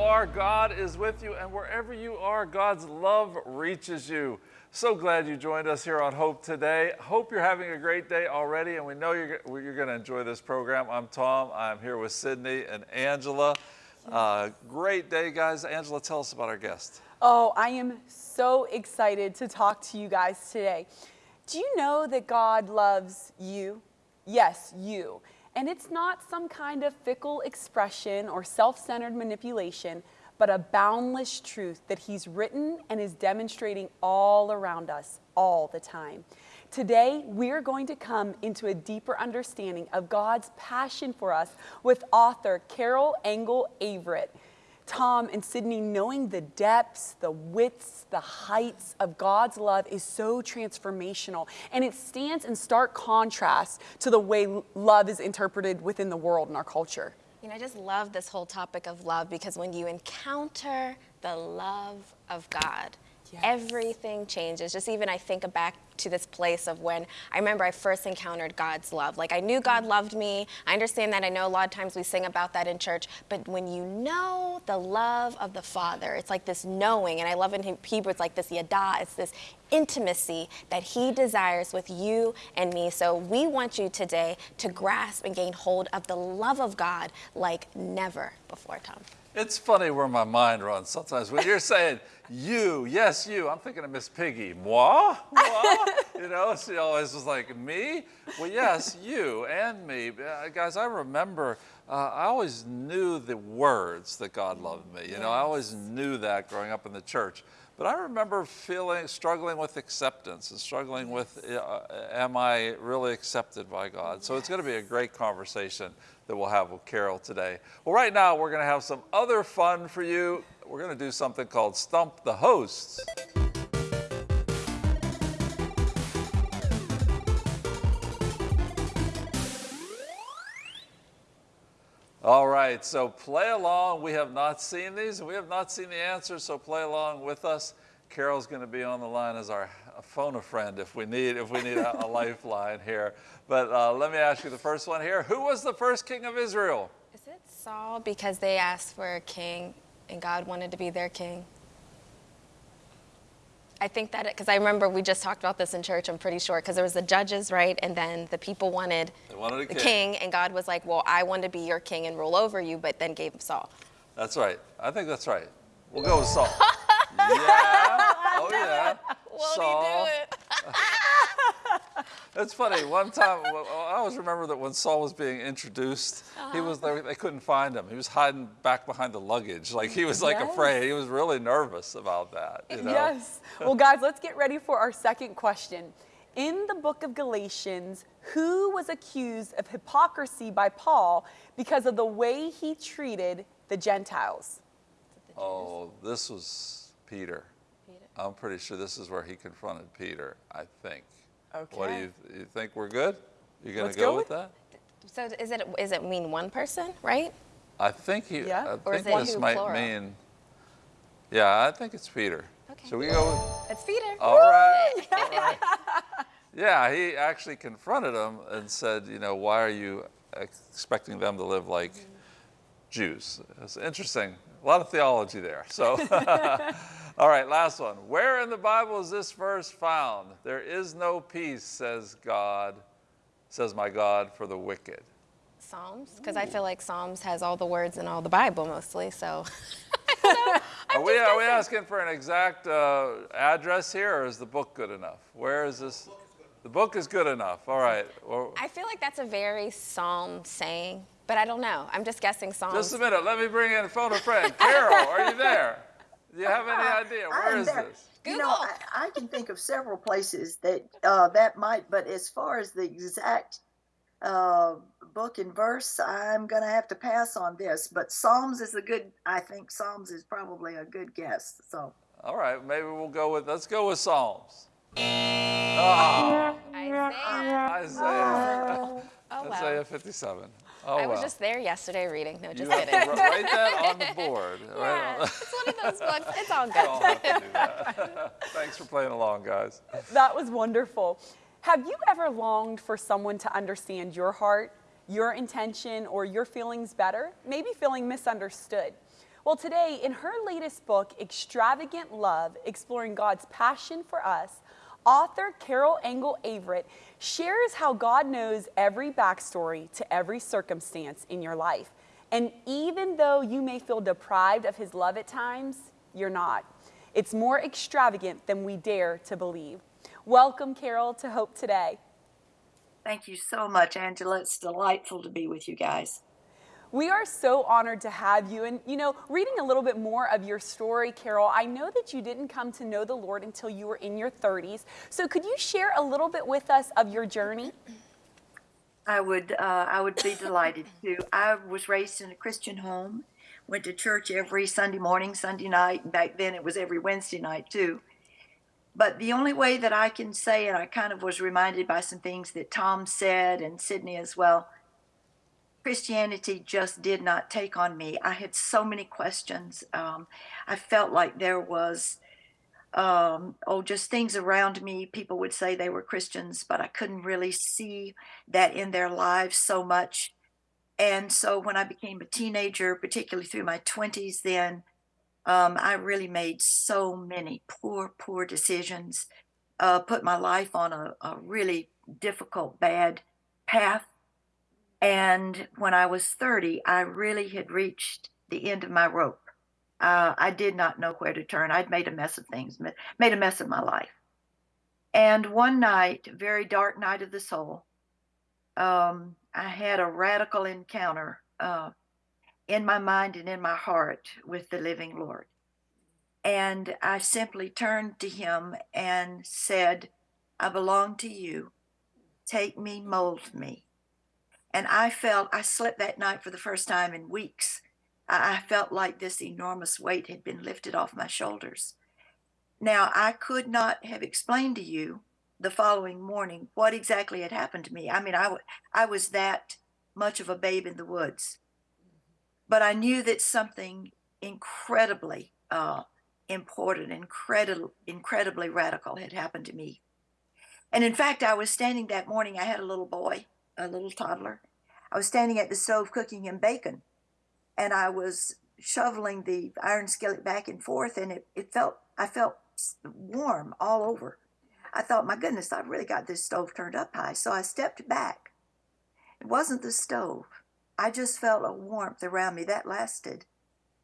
Are, God is with you, and wherever you are, God's love reaches you. So glad you joined us here on Hope today. Hope you're having a great day already, and we know you're, you're going to enjoy this program. I'm Tom. I'm here with Sydney and Angela. Uh, great day, guys. Angela, tell us about our guest. Oh, I am so excited to talk to you guys today. Do you know that God loves you? Yes, you. And it's not some kind of fickle expression or self-centered manipulation, but a boundless truth that he's written and is demonstrating all around us all the time. Today, we're going to come into a deeper understanding of God's passion for us with author Carol Engel Averett. Tom and Sydney, knowing the depths, the widths, the heights of God's love is so transformational. And it stands in stark contrast to the way love is interpreted within the world and our culture. You know, I just love this whole topic of love because when you encounter the love of God, yes. everything changes. Just even I think back to this place of when I remember I first encountered God's love. Like I knew mm. God loved me. I understand that. I know a lot of times we sing about that in church, but when you know the love of the Father, it's like this knowing, and I love in Hebrew, it's like this yada, it's this intimacy that he desires with you and me. So we want you today to grasp and gain hold of the love of God like never before, Tom. It's funny where my mind runs sometimes. When you're saying you, yes, you, I'm thinking of Miss Piggy. Moi? Moi? you know, she always was like, me? Well, yes, you and me. Uh, guys, I remember, uh, I always knew the words that God loved me. You know, I always knew that growing up in the church. But I remember feeling, struggling with acceptance and struggling with, uh, am I really accepted by God? So it's going to be a great conversation that we'll have with Carol today. Well, right now we're to have some other fun for you. We're to do something called Stump the Hosts. All right, so play along. We have not seen these and we have not seen the answers, so play along with us. Carol's going to be on the line as our phone a friend if we need if we need a, a lifeline here. But uh, let me ask you the first one here. Who was the first king of Israel? Is it Saul because they asked for a king and God wanted to be their king? I think that because I remember we just talked about this in church. I'm pretty sure because there was the judges, right, and then the people wanted, wanted the king. king, and God was like, "Well, I want to be your king and rule over you," but then gave him Saul. That's right. I think that's right. We'll go with Saul. yeah. Oh yeah. Won't Saul. he do it? It's funny. One time, I always remember that when Saul was being introduced, uh -huh. he was there. They couldn't find him. He was hiding back behind the luggage, like he was like yes. afraid. He was really nervous about that. You know? Yes. Well, guys, let's get ready for our second question. In the book of Galatians, who was accused of hypocrisy by Paul because of the way he treated the Gentiles? Oh, this was Peter. Peter. I'm pretty sure this is where he confronted Peter, I think. Okay. What do you, you think we're good? You're gonna go, go, with, that? So is it is it mean one person, right? I think he. Yeah. I or think this might plural? mean. Yeah, I think it's Peter. Okay. Should we go with? It's Peter. All right. All right. Yeah, he actually confronted him and said, you know, why are you expecting them to live like mm -hmm. Jews? It's interesting. A lot of theology there. So. All right, last one. Where in the Bible is this verse found? There is no peace, says God, says my God, for the wicked. Psalms, because I feel like Psalms has all the words in all the Bible mostly, so. are, we, are we asking for an exact uh, address here, or is the book good enough? Where is this? The book is good enough. All right. Well, I feel like that's a very Psalm saying, but I don't know. I'm just guessing Psalms. Just a minute. Let me bring in a phone a friend. Carol, are you there? Do you have any idea? Where is there, this? You know, I, I, can think of several places that uh, that might, but as far as the exact uh, book and verse, I'm going to have to pass on this. But Psalms is a good, I think Psalms is probably a good guess. So. All right, maybe we'll go with, let's go with Psalms. Oh. Isaiah. Isaiah. Oh, wow. Isaiah 57. Oh, I was well. just there yesterday reading. No, just you kidding. write that on the board. yeah, right it's one of those books. It's all good. Thanks for playing along, guys. That was wonderful. Have you ever longed for someone to understand your heart, your intention, or your feelings better? Maybe feeling misunderstood. Well, today, in her latest book, Extravagant Love Exploring God's Passion for Us, author Carol Engel Averett shares how God knows every backstory to every circumstance in your life. And even though you may feel deprived of His love at times, you're not. It's more extravagant than we dare to believe. Welcome, Carol, to Hope Today. Thank you so much, Angela. It's delightful to be with you guys. We are so honored to have you. And, you know, reading a little bit more of your story, Carol, I know that you didn't come to know the Lord until you were in your 30s. So could you share a little bit with us of your journey? I would, uh, I would be delighted to. I was raised in a Christian home, went to church every Sunday morning, Sunday night. Back then it was every Wednesday night too. But the only way that I can say, and I kind of was reminded by some things that Tom said and Sydney as well, Christianity just did not take on me. I had so many questions. Um, I felt like there was, um, oh, just things around me. People would say they were Christians, but I couldn't really see that in their lives so much. And so when I became a teenager, particularly through my 20s, then um, I really made so many poor, poor decisions, uh, put my life on a, a really difficult, bad path and when I was 30, I really had reached the end of my rope. Uh, I did not know where to turn. I'd made a mess of things, made a mess of my life. And one night, very dark night of the soul, um, I had a radical encounter uh, in my mind and in my heart with the living Lord. And I simply turned to him and said, I belong to you. Take me, mold me. And I felt, I slept that night for the first time in weeks. I, felt like this enormous weight had been lifted off my shoulders. Now, I could not have explained to you the following morning what exactly had happened to me. I mean, I, I was that much of a babe in the woods. But I knew that something incredibly uh, important, incredibly, incredibly radical had happened to me. And in fact, I was standing that morning, I had a little boy a little toddler. I was standing at the stove cooking him bacon, and I was shoveling the iron skillet back and forth, and it, it felt I felt warm all over. I thought, my goodness, I've really got this stove turned up high. So I stepped back. It wasn't the stove. I just felt a warmth around me that lasted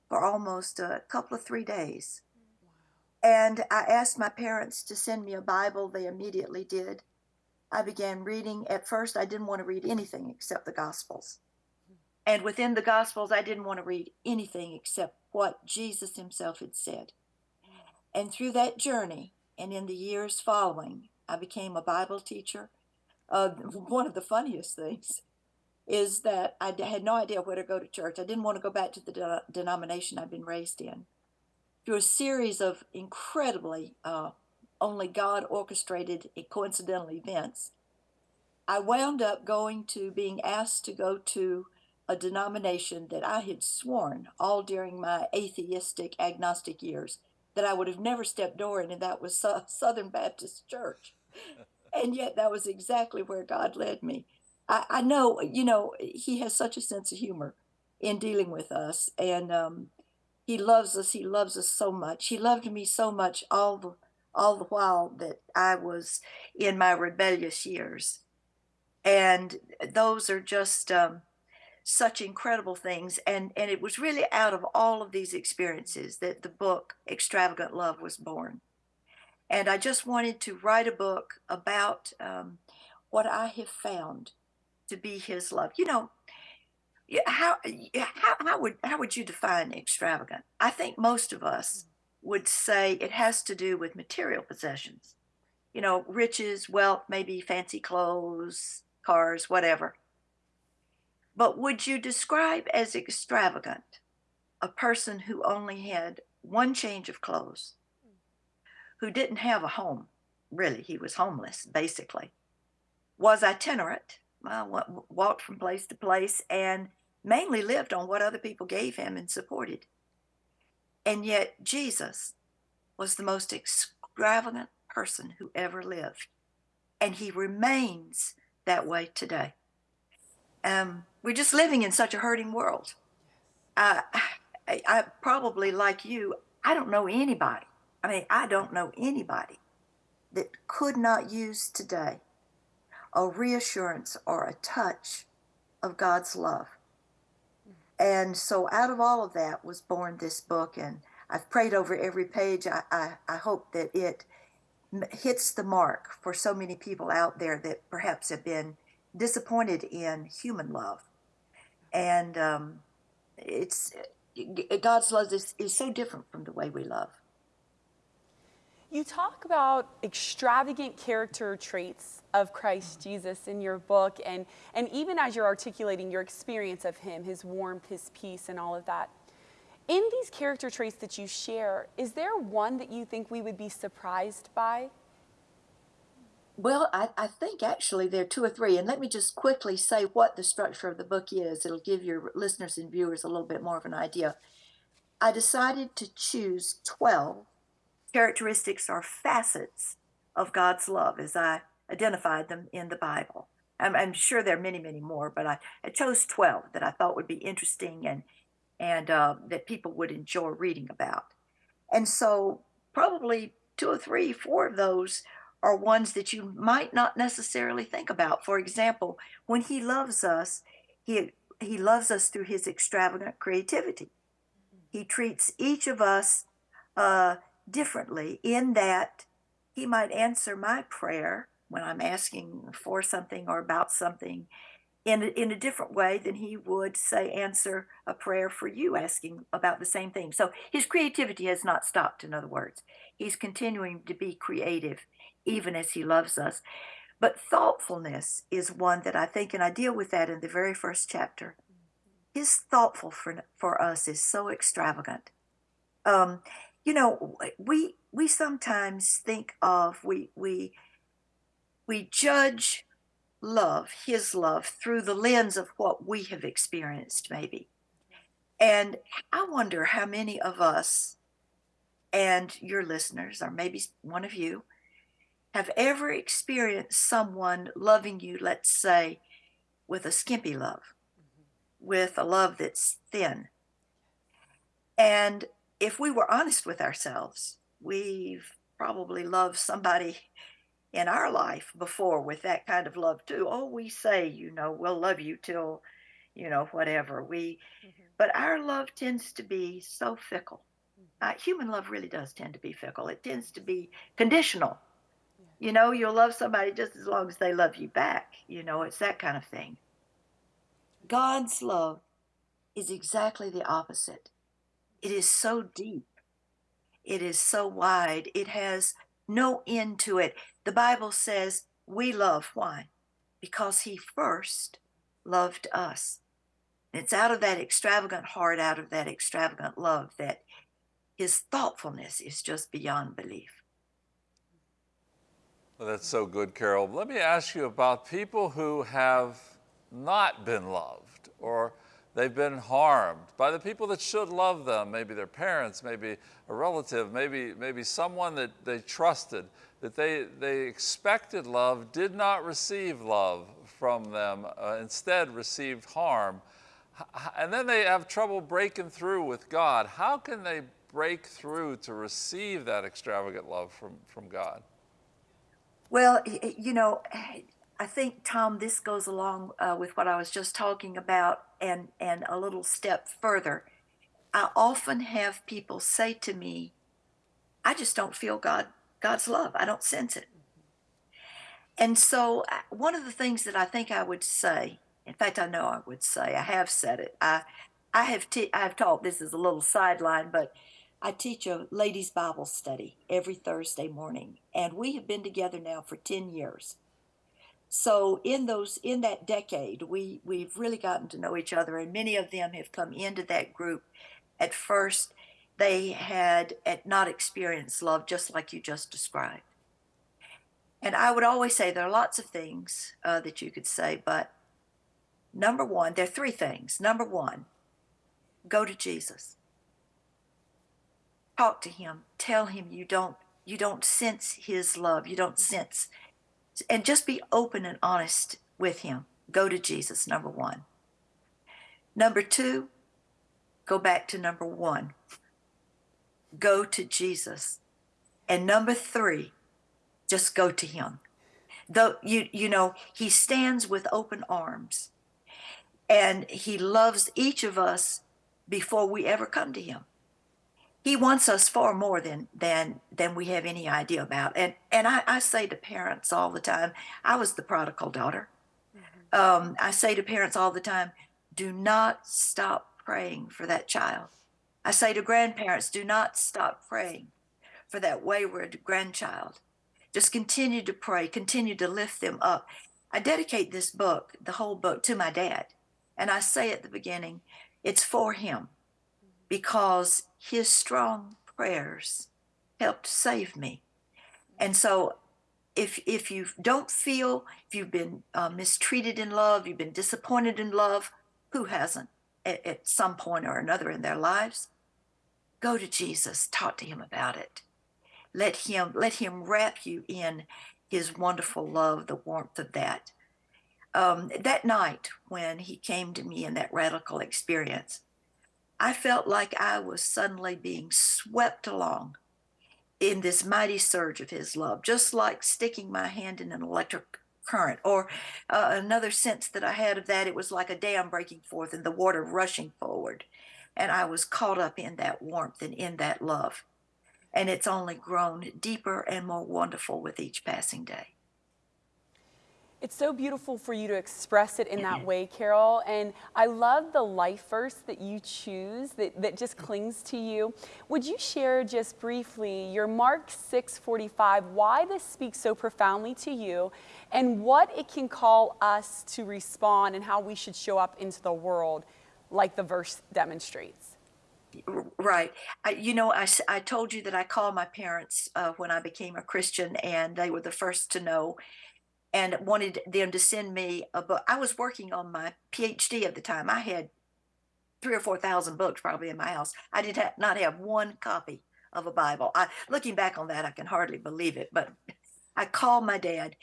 for almost a couple of three days. And I asked my parents to send me a Bible. They immediately did. I began reading. At first, I didn't want to read anything except the Gospels. And within the Gospels, I didn't want to read anything except what Jesus himself had said. And through that journey, and in the years following, I became a Bible teacher. Uh, one of the funniest things is that I had no idea where to go to church. I didn't want to go back to the de- denomination I'd been raised in. Through a series of incredibly uh, only God orchestrated a coincidental events. I wound up going to being asked to go to a denomination that I had sworn all during my atheistic, agnostic years that I would have never stepped door in, and that was Southern Baptist Church. and yet, that was exactly where God led me. I, I, know, you know, He has such a sense of humor in dealing with us, and um, He loves us. He loves us so much. He loved me so much all the all the while that I was in my rebellious years. And those are just um, such incredible things. And, and it was really out of all of these experiences that the book Extravagant Love was born. And I just wanted to write a book about um, what I have found to be his love. You know, how, how, how, would, how would you define extravagant? I think most of us would say it has to do with material possessions. You know, riches, wealth, maybe fancy clothes, cars, whatever. But would you describe as extravagant a person who only had one change of clothes, who didn't have a home? Really, he was homeless, basically. Was itinerant, uh, well, walked from place to place, and mainly lived on what other people gave him and supported. And yet, Jesus was the most extravagant person who ever lived. And he remains that way today. Um, we're just living in such a hurting world. Uh, I, I probably like you, I don't know anybody. I mean, I don't know anybody that could not use today a reassurance or a touch of God's love. And so out of all of that was born this book. And I've prayed over every page. I, I, I hope that it hits the mark for so many people out there that perhaps have been disappointed in human love. And um, it's God's love is, is so different from the way we love. You talk about extravagant character traits of Christ Jesus in your book, and, and even as you're articulating your experience of Him, His warmth, His peace, and all of that. In these character traits that you share, is there one that you think we would be surprised by? Well, I, I think actually there are two or three. And let me just quickly say what the structure of the book is. It'll give your listeners and viewers a little bit more of an idea. I decided to choose 12 characteristics or facets of God's love as I identified them in the Bible. I'm, I'm sure there are many, many more, but I, I, chose 12 that I thought would be interesting and, and uh, that people would enjoy reading about. And so, probably two or three, four of those are ones that you might not necessarily think about. For example, when He loves us, He, he loves us through His extravagant creativity. He treats each of us uh, differently in that he might answer my prayer when I'm asking for something or about something in a, in a different way than he would say answer a prayer for you asking about the same thing. So his creativity has not stopped in other words. He's continuing to be creative even as he loves us. But thoughtfulness is one that I think and I deal with that in the very first chapter. His thoughtful for, for us is so extravagant. Um, you know we we sometimes think of we we we judge love his love through the lens of what we have experienced maybe. And i wonder how many of us and your listeners or maybe one of you have ever experienced someone loving you let's say with a skimpy love mm-hmm. with a love that's thin. And if we were honest with ourselves, we've probably loved somebody in our life before with that kind of love too. Oh, we say, you know, we'll love you till, you know, whatever. We, mm-hmm. but our love tends to be so fickle. Mm-hmm. Uh, human love really does tend to be fickle. It tends to be conditional. Yeah. You know, you'll love somebody just as long as they love you back. You know, it's that kind of thing. God's love is exactly the opposite. It is so deep. It is so wide. It has no end to it. The Bible says we love. Why? Because He first loved us. it's out of that extravagant heart, out of that extravagant love, that His thoughtfulness is just beyond belief. Well, that's so good, Carol. Let me ask you about people who have not been loved or They've been harmed by the people that should love them, maybe their parents, maybe a relative, maybe, maybe someone that they trusted, that they, they expected love, did not receive love from them, uh, instead received harm. And then they have trouble breaking through with God. How can they break through to receive that extravagant love from, from God? Well, you know, I think, Tom, this goes along uh, with what I was just talking about and, and a little step further. I often have people say to me, I just don't feel God, God's love. I don't sense it. And so, uh, one of the things that I think I would say, in fact, I know I would say, I have said it. I, I have, t- I have taught. This is a little sideline, but I teach a ladies' Bible study every Thursday morning, and we have been together now for ten years. So in those in that decade, we we've really gotten to know each other, and many of them have come into that group. At first, they had not experienced love, just like you just described. And I would always say there are lots of things uh, that you could say, but number one, there are three things. Number one, go to Jesus. Talk to him. Tell him you don't you don't sense his love. You don't sense and just be open and honest with him. Go to Jesus, number one. Number two, go back to number one go to Jesus. And number three, just go to him. Though you you know, he stands with open arms and he loves each of us before we ever come to him. He wants us far more than than than we have any idea about. And and I, I say to parents all the time, I was the prodigal daughter. Um, I say to parents all the time, do not stop praying for that child. I say to grandparents, do not stop praying for that wayward grandchild. Just continue to pray, continue to lift them up. I dedicate this book, the whole book, to my dad. And I say at the beginning, it's for him because his strong prayers helped save me. And so if if you don't feel if you've been uh, mistreated in love, you've been disappointed in love, who hasn't at, at some point or another in their lives? Go to Jesus, talk to him about it. Let him let him wrap you in his wonderful love, the warmth of that. Um, that night when he came to me in that radical experience, I felt like I was suddenly being swept along in this mighty surge of his love, just like sticking my hand in an electric current. Or uh, another sense that I had of that, it was like a dam breaking forth and the water rushing forward. And I was caught up in that warmth and in that love. And it's only grown deeper and more wonderful with each passing day. It's so beautiful for you to express it in that way, Carol. And I love the life verse that you choose that, that just clings to you. Would you share just briefly your Mark 6:45, why this speaks so profoundly to you, and what it can call us to respond and how we should show up into the world like the verse demonstrates? Right. I, you know, I, I told you that I called my parents uh, when I became a Christian, and they were the first to know and wanted them to send me a book. I was working on my PhD at the time. I had three or four thousand books probably in my house. I did ha- not have one copy of a Bible. I, looking back on that, I can hardly believe it. But I called my dad.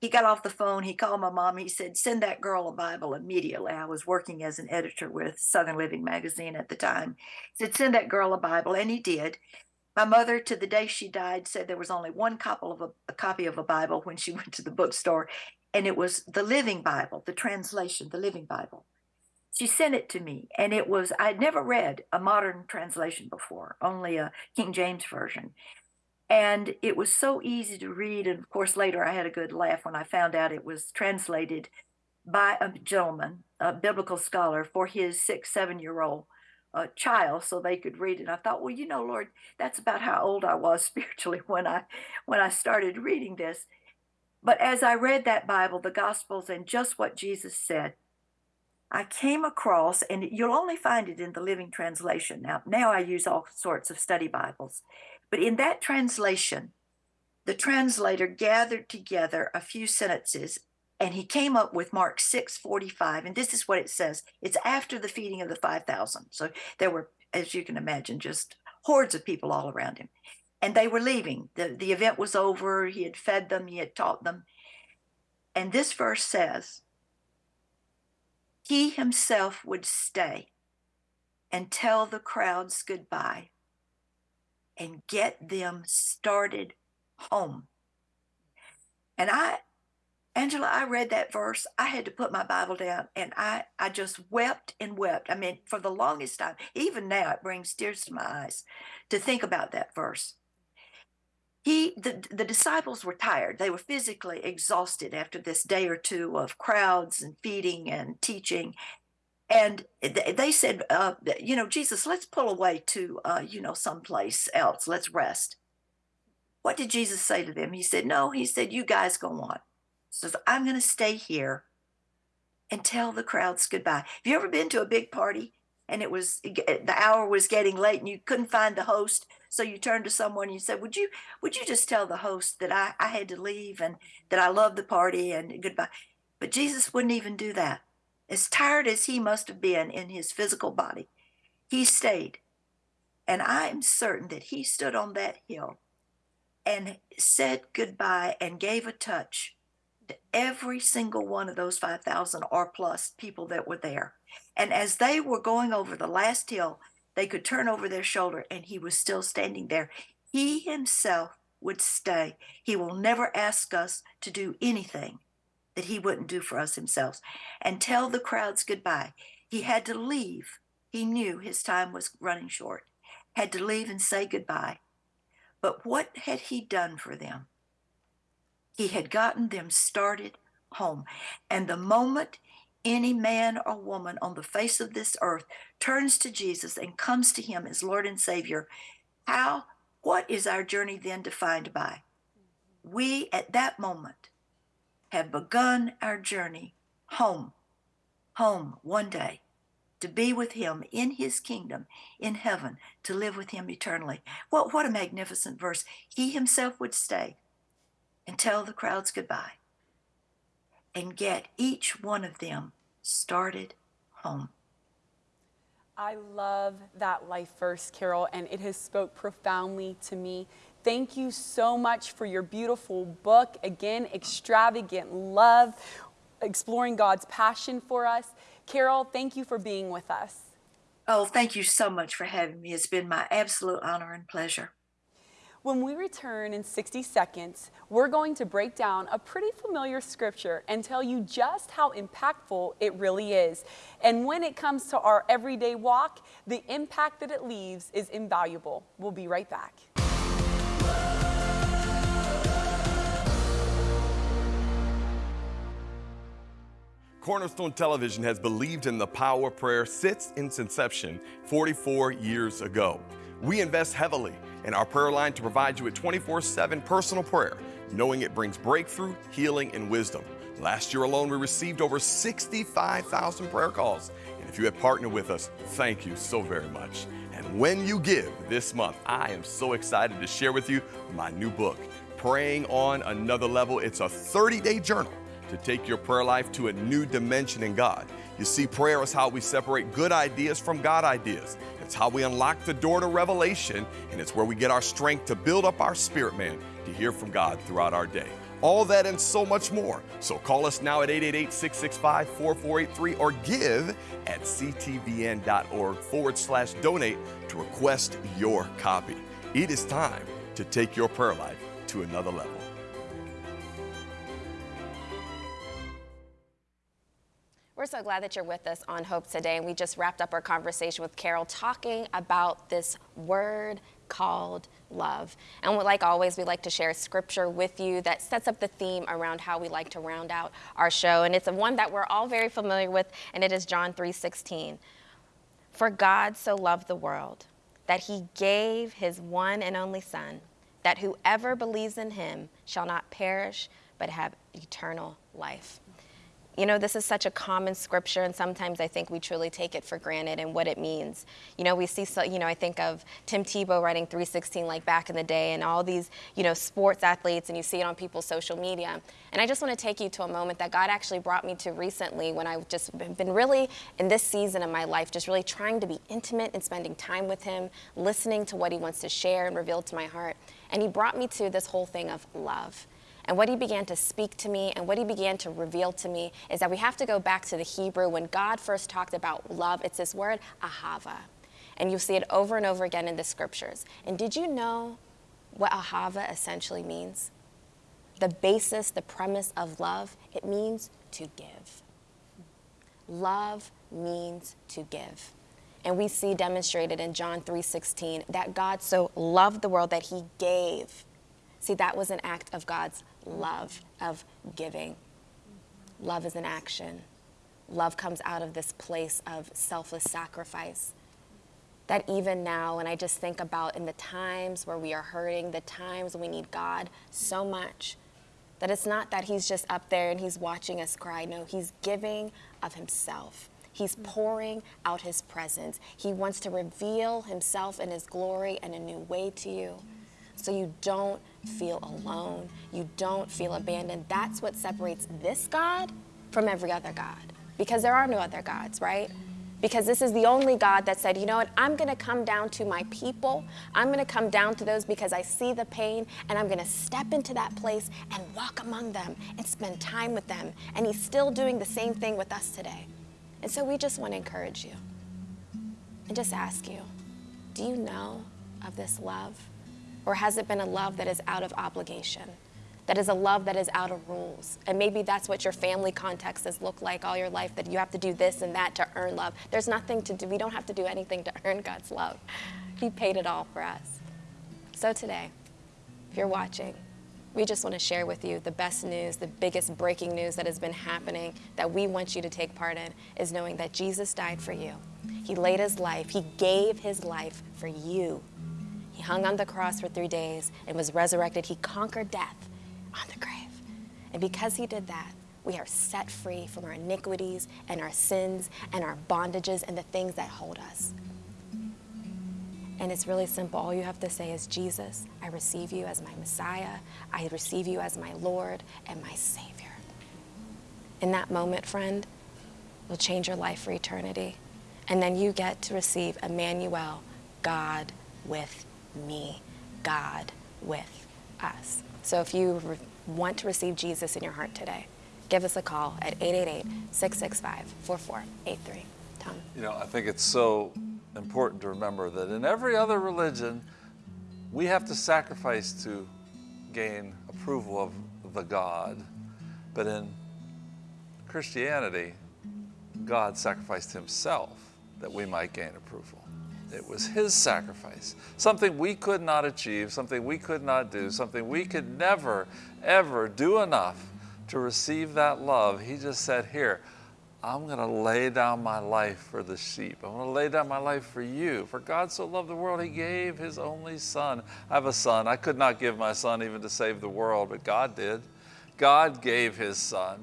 He got off the phone. He called my mom. He said, "Send that girl a Bible immediately." I was working as an editor with Southern Living magazine at the time. He said, "Send that girl a Bible," and he did. My mother, to the day she died, said there was only one copy of a, a, copy of a Bible when she went to the bookstore, and it was the Living Bible, the translation, the Living Bible. She sent it to me, and it was I'd never read a modern translation before, only a King James version. And it was so easy to read. And of course, later I had a good laugh when I found out it was translated by a gentleman, a biblical scholar, for his six, seven year old a child so they could read it. I thought, well, you know, Lord, that's about how old I was spiritually when I when I started reading this. But as I read that Bible, the Gospels, and just what Jesus said, I came across, and you'll only find it in the Living Translation. Now, now I use all sorts of study Bibles, but in that translation, the translator gathered together a few sentences and he came up with Mark 6:45 and this is what it says it's after the feeding of the 5000 so there were as you can imagine just hordes of people all around him and they were leaving. The the event was over he had fed them he had taught them and this verse says he himself would stay and tell the crowds goodbye and get them started home. And i Angela, I read that verse. I had to put my Bible down and I, I just wept and wept. I mean, for the longest time, even now, it brings tears to my eyes to think about that verse. He, the, the disciples were tired. They were physically exhausted after this day or two of crowds and feeding and teaching. And they said, uh, you know, Jesus, let's pull away to, uh, you know, someplace else. Let's rest. What did Jesus say to them? He said, no, he said, you guys go on says, I'm going to stay here and tell the crowds goodbye. Have you ever been to a big party and it was the hour was getting late and you couldn't find the host? So you turned to someone and you said, Would you would you just tell the host that I, I had to leave and that I love the party and goodbye? But Jesus wouldn't even do that. As tired as he must have been in his physical body, he stayed. And I am certain that he stood on that hill and said goodbye and gave a touch every single one of those 5,000 or plus people that were there. And as they were going over the last hill, they could turn over their shoulder and he was still standing there. He himself would stay. He will never ask us to do anything that he wouldn't do for us himself and tell the crowds goodbye. He had to leave. He knew his time was running short, had to leave and say goodbye. But what had he done for them? He had gotten them started home. And the moment any man or woman on the face of this earth turns to Jesus and comes to him as Lord and Savior, how, what is our journey then defined by? We at that moment have begun our journey home, home one day to be with him in his kingdom in heaven, to live with him eternally. What, what a magnificent verse. He himself would stay and tell the crowds goodbye and get each one of them started home. I love that life verse, Carol, and it has spoke profoundly to me. Thank you so much for your beautiful book. Again, extravagant love, exploring God's passion for us. Carol, thank you for being with us. Oh, thank you so much for having me. It's been my absolute honor and pleasure. When we return in 60 seconds, we're going to break down a pretty familiar scripture and tell you just how impactful it really is. And when it comes to our everyday walk, the impact that it leaves is invaluable. We'll be right back. Cornerstone Television has believed in the power of prayer since its inception 44 years ago. We invest heavily in our prayer line to provide you with 24 7 personal prayer, knowing it brings breakthrough, healing, and wisdom. Last year alone, we received over 65,000 prayer calls. And if you have partnered with us, thank you so very much. And when you give this month, I am so excited to share with you my new book, Praying on Another Level. It's a 30 day journal to take your prayer life to a new dimension in God. You see, prayer is how we separate good ideas from God ideas. It's how we unlock the door to revelation, and it's where we get our strength to build up our spirit man to hear from God throughout our day. All that and so much more. So call us now at 888 665 4483 or give at ctvn.org forward slash donate to request your copy. It is time to take your prayer life to another level. We're so glad that you're with us on Hope today. And we just wrapped up our conversation with Carol talking about this word called love. And like always, we like to share scripture with you that sets up the theme around how we like to round out our show. And it's one that we're all very familiar with, and it is John 3:16. For God so loved the world that he gave his one and only son, that whoever believes in him shall not perish but have eternal life. You know, this is such a common scripture, and sometimes I think we truly take it for granted and what it means. You know, we see, so, you know, I think of Tim Tebow writing 316 like back in the day, and all these, you know, sports athletes, and you see it on people's social media. And I just want to take you to a moment that God actually brought me to recently when I've just been really, in this season of my life, just really trying to be intimate and spending time with Him, listening to what He wants to share and reveal to my heart. And He brought me to this whole thing of love. And what he began to speak to me and what he began to reveal to me is that we have to go back to the Hebrew. When God first talked about love, it's this word, ahava. And you'll see it over and over again in the scriptures. And did you know what ahava essentially means? The basis, the premise of love, it means to give. Love means to give. And we see demonstrated in John 3:16 that God so loved the world that he gave. See, that was an act of God's love of giving. Love is an action. Love comes out of this place of selfless sacrifice. That even now, and I just think about in the times where we are hurting, the times we need God so much, that it's not that He's just up there and He's watching us cry. No, He's giving of Himself. He's mm. pouring out His presence. He wants to reveal Himself and His glory in a new way to you mm. So you don't feel alone. You don't feel abandoned. That's what separates this God from every other God because there are no other gods, right? Because this is the only God that said, you know what, I'm going to come down to my people. I'm going to come down to those because I see the pain and I'm going to step into that place and walk among them and spend time with them. And He's still doing the same thing with us today. And so we just want to encourage you and just ask you do you know of this love? Or has it been a love that is out of obligation? That is a love that is out of rules. And maybe that's what your family context has looked like all your life, that you have to do this and that to earn love. There's nothing to do, we don't have to do anything to earn God's love. He paid it all for us. So today, if you're watching, we just want to share with you the best news, the biggest breaking news that has been happening that we want you to take part in is knowing that Jesus died for you. He laid his life, he gave his life for you. He hung on the cross for three days and was resurrected. He conquered death on the grave. And because he did that, we are set free from our iniquities and our sins and our bondages and the things that hold us. And it's really simple. All you have to say is, Jesus, I receive you as my Messiah. I receive you as my Lord and my Savior. In that moment, friend, will change your life for eternity. And then you get to receive Emmanuel, God with me, God with us. So if you want to receive Jesus in your heart today, give us a call at 888 665 4483. Tom. You know, I think it's so important to remember that in every other religion, we have to sacrifice to gain approval of the God. But in Christianity, God sacrificed himself that we might gain approval. It was his sacrifice, something we could not achieve, something we could not do, something we could never, ever do enough to receive that love. He just said, Here, I'm going to lay down my life for the sheep. I'm going to lay down my life for you. For God so loved the world, He gave His only Son. I have a son. I could not give my son even to save the world, but God did. God gave His Son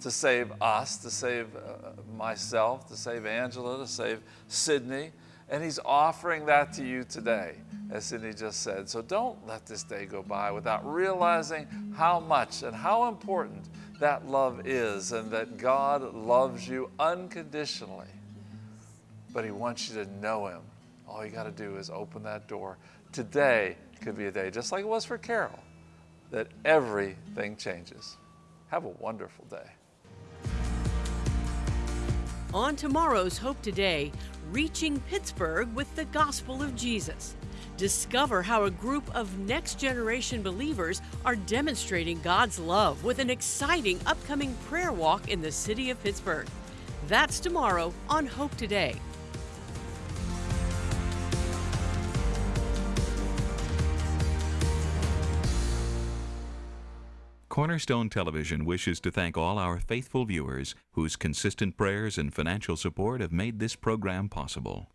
to save us, to save uh, myself, to save Angela, to save Sydney. And He's offering that to you today, as Cindy just said. So don't let this day go by without realizing how much and how important that love is and that God loves you unconditionally. But He wants you to know Him. All you got to do is open that door. Today could be a day, just like it was for Carol, that everything changes. Have a wonderful day. On tomorrow's Hope Today, reaching Pittsburgh with the gospel of Jesus. Discover how a group of next generation believers are demonstrating God's love with an exciting upcoming prayer walk in the city of Pittsburgh. That's tomorrow on Hope Today. Cornerstone Television wishes to thank all our faithful viewers whose consistent prayers and financial support have made this program possible.